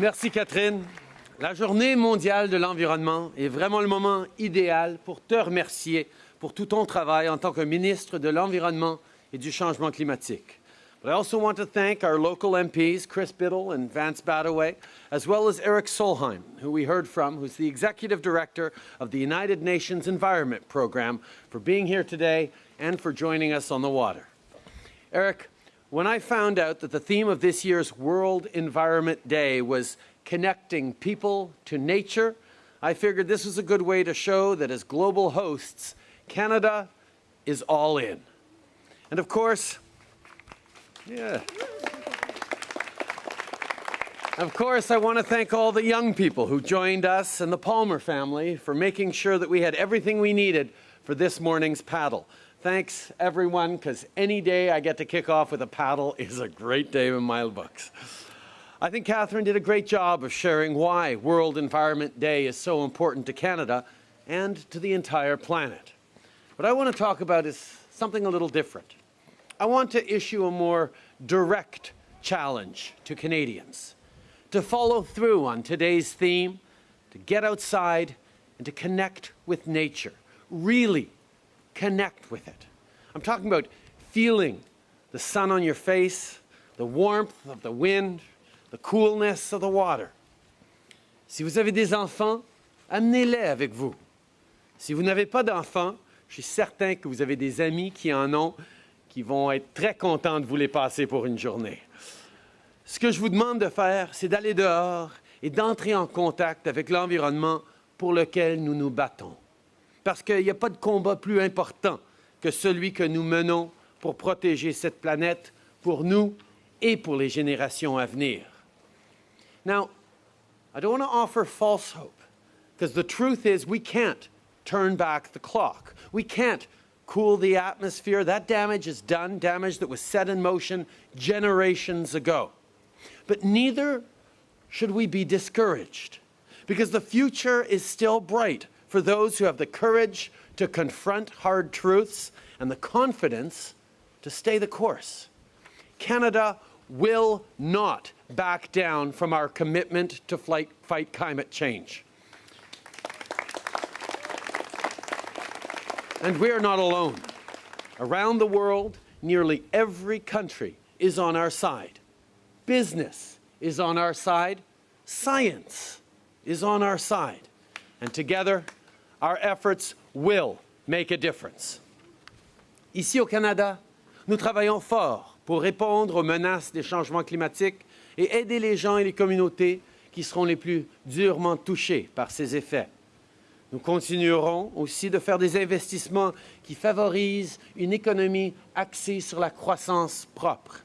Merci Catherine. La journée mondiale de l'environnement est vraiment le moment idéal pour te remercier pour tout ton travail en tant que ministre de l'Environnement et du Changement climatique. But I also want to thank our local MPs, Chris Biddle and Vance Badaway, as well as Eric Solheim, who we heard from, who's the Executive Director of the United Nations Environment Program, for being here today and for joining us on the water. Eric, when I found out that the theme of this year's World Environment Day was connecting people to nature, I figured this was a good way to show that as global hosts, Canada is all in. And of course, yeah. Of course, I want to thank all the young people who joined us and the Palmer family for making sure that we had everything we needed for this morning's paddle. Thanks, everyone, because any day I get to kick off with a paddle is a great day in my books. I think Catherine did a great job of sharing why World Environment Day is so important to Canada and to the entire planet. What I want to talk about is something a little different. I want to issue a more direct challenge to Canadians to follow through on today's theme, to get outside and to connect with nature, really connect with it. I'm talking about feeling the sun on your face, the warmth of the wind, the coolness of the water. Si vous avez des enfants, amenez-les avec vous. Si vous n'avez pas d'enfants, je suis certain que vous avez des amis qui en ont qui vont être très contents de vous les passer pour une journée. Ce que je vous demande de faire, c'est d'aller dehors et d'entrer en contact avec l'environnement pour lequel nous nous battons. Parce qu'il n'y a pas de combat plus important que celui que nous menons pour protéger cette planète pour nous et pour les générations à venir. Now, I don't want to offer false hope, because the truth is we can't turn back the clock. We can't cool the atmosphere. That damage is done, damage that was set in motion generations ago. But neither should we be discouraged because the future is still bright for those who have the courage to confront hard truths and the confidence to stay the course. Canada will not back down from our commitment to fight, climate change. And we are not alone. Around the world, nearly every country is on our side. Business is on our side. Science is on our side. And together, our efforts will make a difference. Ici au Canada, nous travaillons fort pour répondre aux menaces des changements climatiques et aider les gens et les communautés qui seront les plus durement touchés par ces effets. Nous continuerons aussi de faire des investissements qui favorisent une économie axée sur la croissance propre,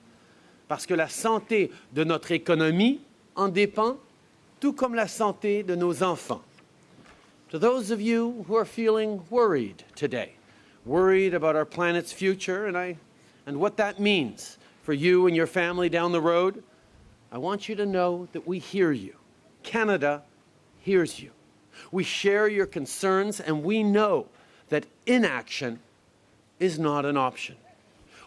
parce que la santé de notre économie en dépend, tout comme la santé de nos enfants. To those of you who are feeling worried today, worried about our planet's future and, I, and what that means for you and your family down the road, I want you to know that we hear you. Canada hears you. We share your concerns, and we know that inaction is not an option.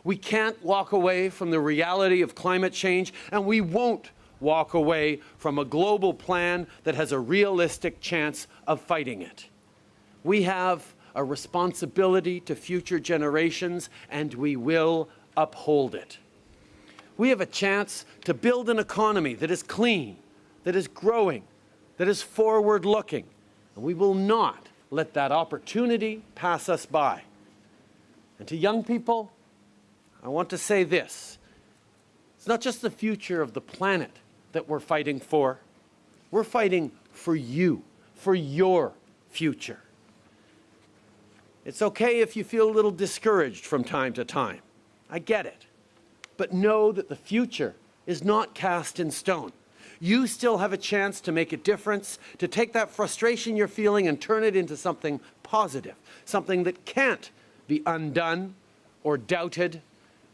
We can't walk away from the reality of climate change, and we won't walk away from a global plan that has a realistic chance of fighting it. We have a responsibility to future generations, and we will uphold it. We have a chance to build an economy that is clean, that is growing, that is forward-looking, and we will not let that opportunity pass us by. And to young people, I want to say this. It's not just the future of the planet that we're fighting for. We're fighting for you, for your future. It's okay if you feel a little discouraged from time to time. I get it. But know that the future is not cast in stone you still have a chance to make a difference, to take that frustration you're feeling and turn it into something positive, something that can't be undone or doubted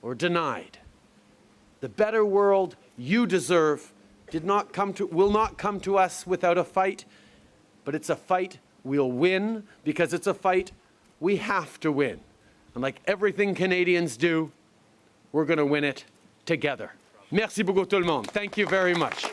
or denied. The better world you deserve did not come to, will not come to us without a fight, but it's a fight we'll win because it's a fight we have to win. And like everything Canadians do, we're going to win it together. Merci beaucoup tout le monde. Thank you very much.